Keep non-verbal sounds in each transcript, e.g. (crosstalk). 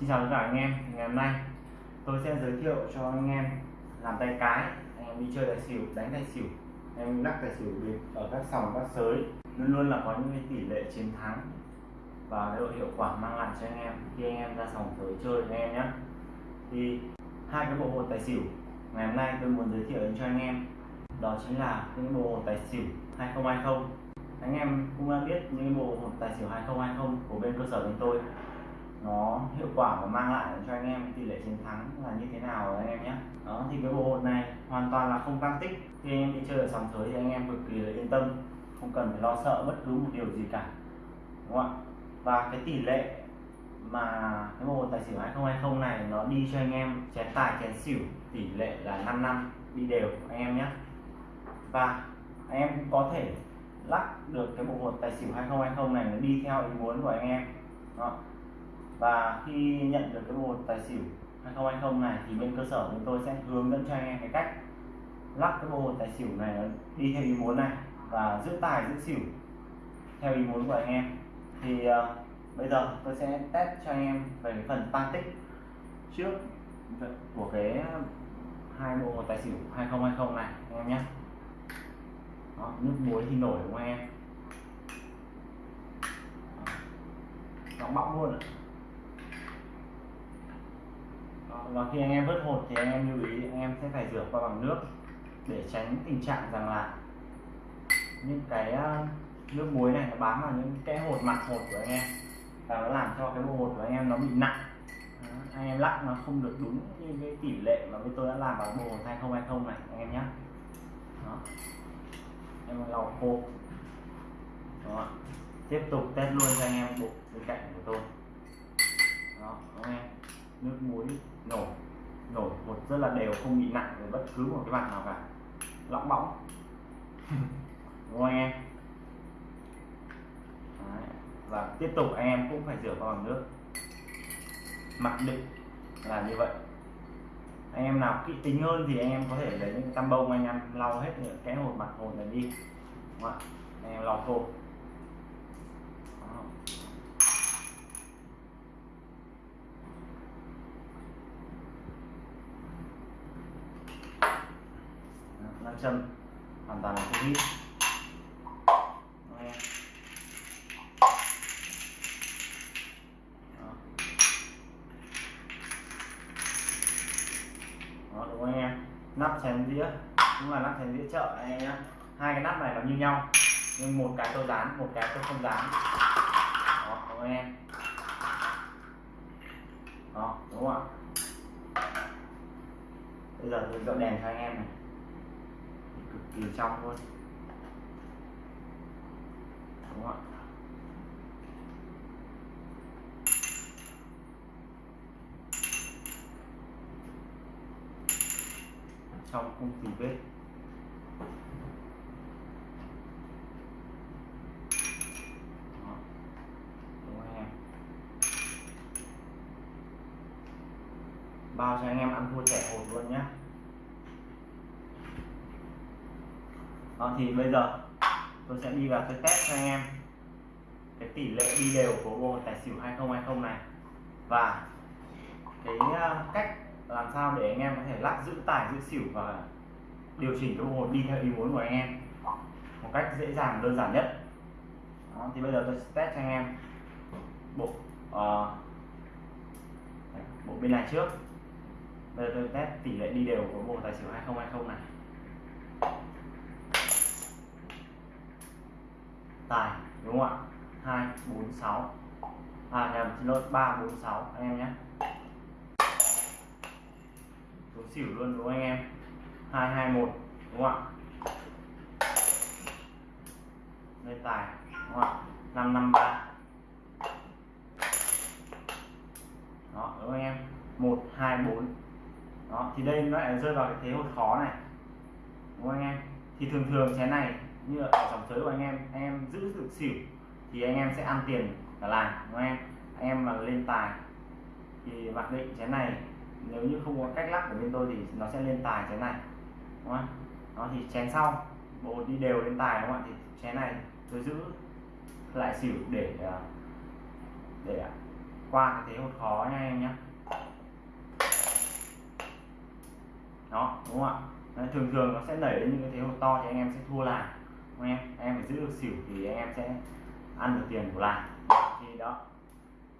Xin chào tất cả anh em, ngày hôm nay tôi sẽ giới thiệu cho anh em làm tay cái, anh em đi chơi tài xỉu, đánh tài xỉu, anh em lắc tài xỉu ở các sòng, các sới. Luôn luôn là có những tỷ lệ chiến thắng và cái độ hiệu quả mang lại cho anh em khi anh em ra sòng sới chơi anh em nhé. Thì hai cái bộ hột tài xỉu ngày hôm nay tôi muốn giới thiệu đến cho anh em, đó chính là những bộ hột tài xỉu 2020 anh em cũng đã biết những bộ hột tài xỉu 2020 của bên cơ sở bên tôi nó hiệu quả và mang lại cho anh em tỷ lệ chiến thắng là như thế nào anh em nhé. Đó, thì cái bộ hột này hoàn toàn là không tăng tích. Khi anh em đi chơi ở sòng sới thì anh em cực kỳ là yên tâm, không cần phải lo sợ bất cứ một điều gì cả, đúng không ạ? Và cái tỷ lệ mà cái bộ hột tài xỉu 2020 này nó đi cho anh em chén tài, chén xỉu tỷ lệ là 5 năm đi đều anh em nhé. Và anh em cũng có thể lắc được cái bộ hột tài xỉu 2020 này nó đi theo ý muốn của anh em đó và khi nhận được cái bộ tài xỉu 2020 này thì bên cơ sở chúng tôi sẽ hướng dẫn cho anh em cái cách lắp cái bộ hột tài xỉu này đi theo ý muốn này và giữ tài giữ xỉu theo ý muốn của anh em. Thì uh, bây giờ tôi sẽ test cho anh em về cái phần tăng tích trước của cái hai bộ hột tài xỉu 2020 này anh em nhé. Đó, nước muối thì nổi đúng không anh em nó bọng luôn ạ và khi anh em vớt hột thì anh em lưu ý anh em sẽ phải rửa qua bằng nước để tránh tình trạng rằng là những cái ờ, nước muối này nó bám vào những cái hột mặt hột của anh em. Và nó làm cho cái bộ hột của anh em nó bị nặng. Đó, anh em lắc nó không được đúng như cái tỷ lệ mà bên tôi đã làm vào bộ hột 2020 này anh em nhé Đó. em lau khô. Đó. tiếp tục test luôn cho anh em bộ bên cạnh của tôi. Đó, anh em nước muối nổi nổi một rất là đều không bị nặng bất cứ một cái mặt nào cả. Lõng bóng (laughs) đúng không anh em? Đấy. và tiếp tục anh em cũng phải rửa qua bằng nước. Mặc định là như vậy. Anh em nào kỹ tính hơn thì anh em có thể lấy những tăm bông anh em lau hết những cái hột mặt hột này đi. Đúng không? anh em lau khô châm hoàn toàn là không hít Đó, đúng không anh em? Nắp chén đĩa. Cũng là nắp chén đĩa chợ anh em nhé hai cái nắp này nó như nhau. Nhưng một cái tôi dán một cái tôi không dán. Đó đúng không anh em? Đó đúng không ạ? Bây giờ tôi dọn đèn cho anh em này cực kỳ trong luôn. Đúng không ạ? Trong không tì vết Đó. đúng không bao cho anh em ăn thua trẻ hột luôn nhé Đó, thì bây giờ tôi sẽ đi vào cái test cho anh em. Cái tỷ lệ đi đều của bộ tài xỉu 2020 này. Và cái ờ, cách làm sao để anh em có thể lắc giữ tài giữ xỉu và điều chỉnh cái bộ đi theo ý muốn của anh em một cách dễ dàng đơn giản nhất. Đó, thì bây giờ tôi sẽ test cho anh em bộ uh, bộ bên này trước. Bây giờ tôi test tỷ lệ đi đều của bộ tài xỉu 2020 này. Tài, đúng không ạ? Hai, bốn, sáu. À nhầm xin lỗi, ba, bốn, sáu, anh em nhé. Số xỉu luôn, đúng không anh em? Hai hai, một, đúng không ạ? Lên tài, đúng không ạ? Năm năm, ba. Đó, đúng không anh em? Một, hai, bốn. Đó, thì đây nó lại rơi vào cái thế hột khó này. Đúng không anh em? Thì thường thường chén này như ở dòng sới của anh em anh em giữ được xỉu thì anh em sẽ ăn tiền cả làng, đúng không em? Anh em mà lên tài thì mặc định chén này, nếu như không có cách lắc của bên tôi thì nó sẽ lên tài chén này, đúng không? Nó thì chén sau, bộ đi đều lên tài, đúng không ạ? Thì chén này tôi giữ lại xỉu để à, để à, qua cái thế hột khó nha em nhé đó, đúng không ạ? Thường thường nó sẽ đẩy lên những cái thế hột to thì anh em sẽ thua làng anh em? Em phải giữ được xỉu thì anh em sẽ ăn được tiền của lại thì đó.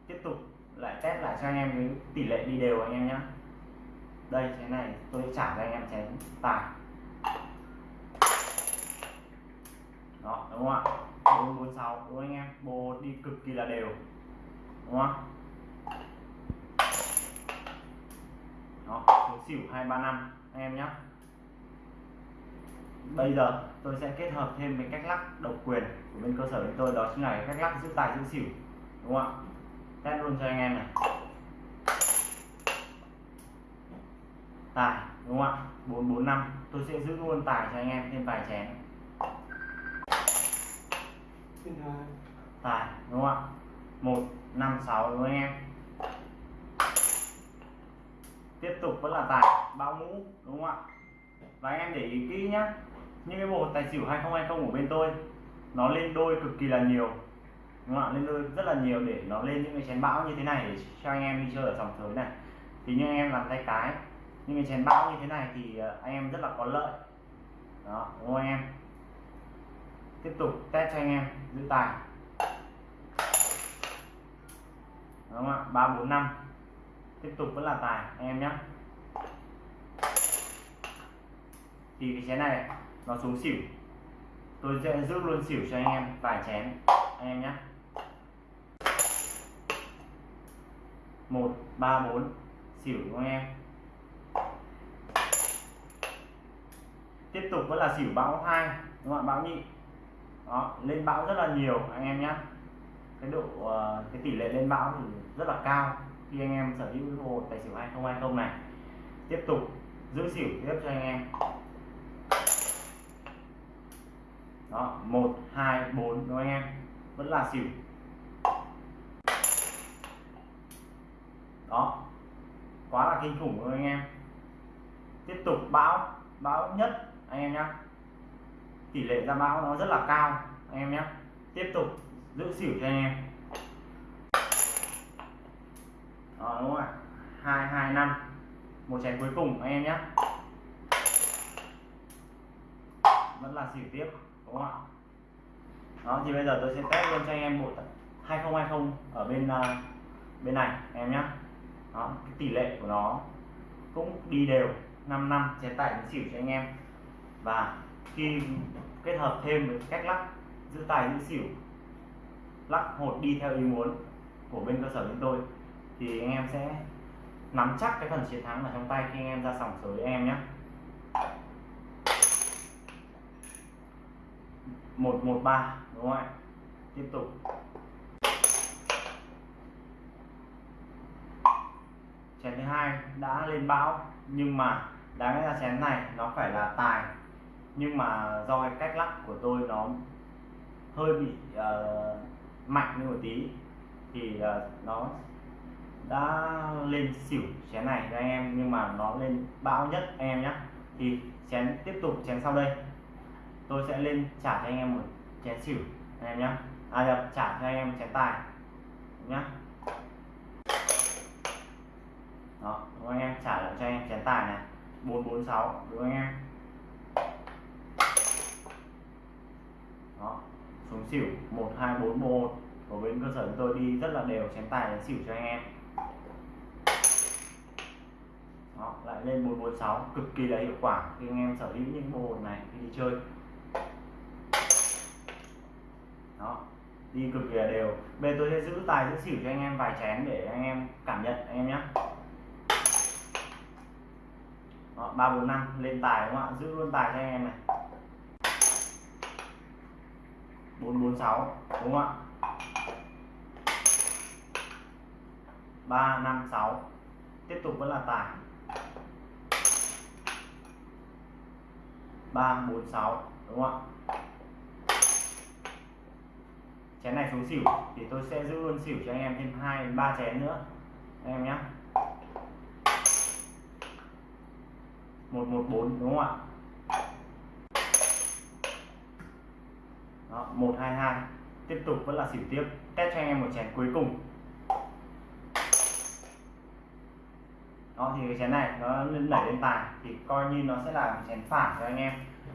Tiếp tục lại test lại cho anh em cái tỷ lệ đi đều anh em nhé đây thế này tôi trả cho anh em chén tài đó, đúng không ạ? Bốn bốn, sáu đúng không anh em. Bồ đi cực kỳ là đều. Đúng không đó, số xỉu hai ba năm, anh em nhé bây giờ tôi sẽ kết hợp thêm với cách lắc độc quyền của bên cơ sở bên tôi đó chính là cách lắc giữ tài giữ xỉu đúng không ạ? Test luôn cho anh em này. Tài đúng không ạ? Bốn bốn năm. Tôi sẽ giữ luôn tài cho anh em thêm vài chén. Tài đúng không ạ? Một năm sáu đúng không anh em? Tiếp tục vẫn là tài bao mũ đúng không ạ? Và anh em để ý kỹ nhá những cái bộ tài xỉu 2020 của bên tôi, nó lên đôi cực kỳ là nhiều. Đúng không ạ? Lên đôi rất là nhiều để nó lên những cái chén bão như thế này để cho anh em đi chơi ở dòng sới này. Thì như anh em làm tay cái, những cái chén bão như thế này thì ờ, anh em rất là có lợi. Đó, đúng không anh em? Tiếp tục test cho anh em, giữ tài. Đúng không ạ? Ba, bốn, năm. Tiếp tục vẫn là tài, anh em nhé thì cái chén này nó xuống xỉu. Tôi sẽ giữ luôn xỉu cho anh em, vài chén. Anh em nhé. Một, ba, bốn. Xỉu đúng không anh em? Tiếp tục vẫn là xỉu bão hai, đúng không ạ? Bão nhị. Đó, lên bão rất là nhiều, anh em nhé. Cái độ ờ, cái tỷ lệ lên bão thì rất là cao khi anh em sở hữu cái hồ tài xỉu 2020 này. Tiếp tục giữ xỉu tiếp cho anh em đó, một, hai, bốn, đúng không anh em? Vẫn là xỉu. Đó, quá là kinh khủng rồi anh em. Tiếp tục, bão bão nhất, anh em nhé tỷ lệ ra bão nó rất là cao, anh em nhé tiếp tục, giữ xỉu cho anh em. Đó, đúng không ạ? Hai hai, năm. Một chén cuối cùng, anh em nhé vẫn là xỉu tiếp đúng không? Ạ đó thì bây giờ tôi sẽ test luôn cho anh em bộ 2020 ở bên uh, bên này em nhé đó cái tỷ lệ của nó cũng đi đều 5 năm chế tải đến xỉu cho anh em. Và khi kết hợp thêm với cách lắc giữ tài giữ xỉu lắc hột đi theo ý muốn của bên cơ sở bên tôi thì anh em sẽ nắm chắc cái phần chiến thắng ở trong tay khi anh em ra sòng sới anh em nhé một một ba đúng không ạ? Tiếp tục. Chén thứ hai đã lên bão nhưng mà đáng lẽ ra chén này nó phải là tài. Nhưng mà do cái cách lắc của tôi nó hơi bị uh, mạnh như một tí thì uh, nó đã lên xỉu chén này cho anh em nhưng mà nó lên bão nhất anh em nhé thì chén tiếp tục chén sau đây tôi sẽ lên trả cho anh em một chén xỉu anh em nhé à nhập trả cho anh em một chén tài nhá, đó đúng không anh em? Trả lại cho anh em chén tài này. 446 đúng không anh em? Đó xuống xỉu 1241 của bên cơ sở chúng tôi đi rất là đều chén tài đến xỉu cho anh em. Đó, lại lên 446 cực kỳ là hiệu quả. Khi anh em sở hữu những bộ hồn này khi đi chơi đó đi cực kỳ là đều bên tôi sẽ giữ tài, giữ xỉu cho anh em vài chén để anh em cảm nhận, anh em nhé ba, bốn, năm. Lên tài đúng không ạ? Giữ luôn tài cho anh em này. Bốn bốn, sáu, đúng không ạ? Ba, năm, sáu. Tiếp tục vẫn là tài. Ba, bốn, sáu, đúng không ạ? Chén này xuống xỉu, thì tôi sẽ giữ luôn xỉu cho anh em thêm hai, ba chén nữa. Anh em nhé một một, bốn, đúng không ạ? Đó, một, hai hai. Tiếp tục vẫn là xỉu tiếp. Test cho anh em một chén cuối cùng. Đó, thì cái chén này nó đẩy lên tài, thì coi như nó sẽ là một chén phản cho anh em.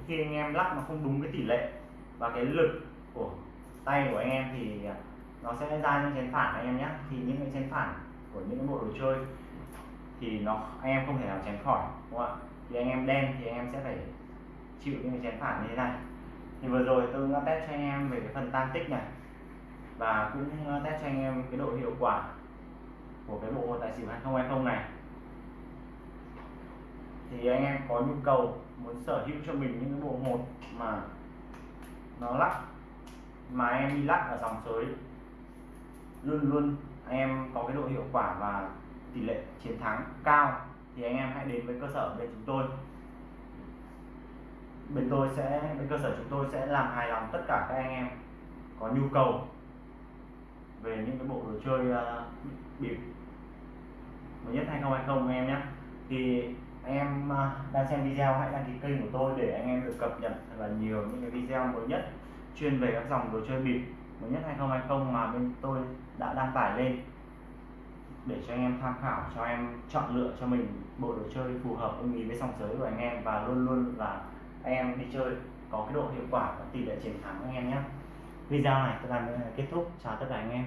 Khi anh em lắc nó không đúng cái tỷ lệ và cái lực của tay của anh em thì à, nó sẽ ra những chén phản anh em nhé. Thì những cái chén phản của những cái bộ đồ chơi thì nó, anh em không thể nào tránh khỏi, đúng không ạ? Thì anh em đen thì anh em sẽ phải chịu những cái chén phản như thế này. Thì vừa rồi tôi đã test cho anh em về cái phần tan tích này, và cũng à, test cho anh em cái độ hiệu quả của cái bộ hột tài xỉu 2020 này. Thì anh em có nhu cầu muốn sở hữu cho mình những cái bộ hột mà nó lắc mà em đi lắc ở dòng sới luôn luôn anh em có cái độ hiệu quả và tỷ lệ chiến thắng cao thì anh em hãy đến với cơ sở bên chúng tôi. Bên tôi sẽ bên cơ sở chúng tôi sẽ làm hài lòng tất cả các anh em có nhu cầu về những cái bộ đồ chơi ờ, uh, bịp mới nhất 2020 anh em nhé. Thì anh em uh, đang xem video hãy đăng ký kênh của tôi để anh em được cập nhật thật là nhiều những cái video mới nhất chuyên về các dòng đồ chơi bịp. Mới nhất 2020 mà bên tôi đã đăng tải lên. Để cho anh em tham khảo, cho em chọn lựa cho mình bộ đồ chơi phù hợp ưng ý với song giới của anh em và luôn luôn là anh em đi chơi có cái độ hiệu quả và tỷ lệ chiến thắng anh em nhé. Video này tôi làm kết thúc. Chào tất cả anh em.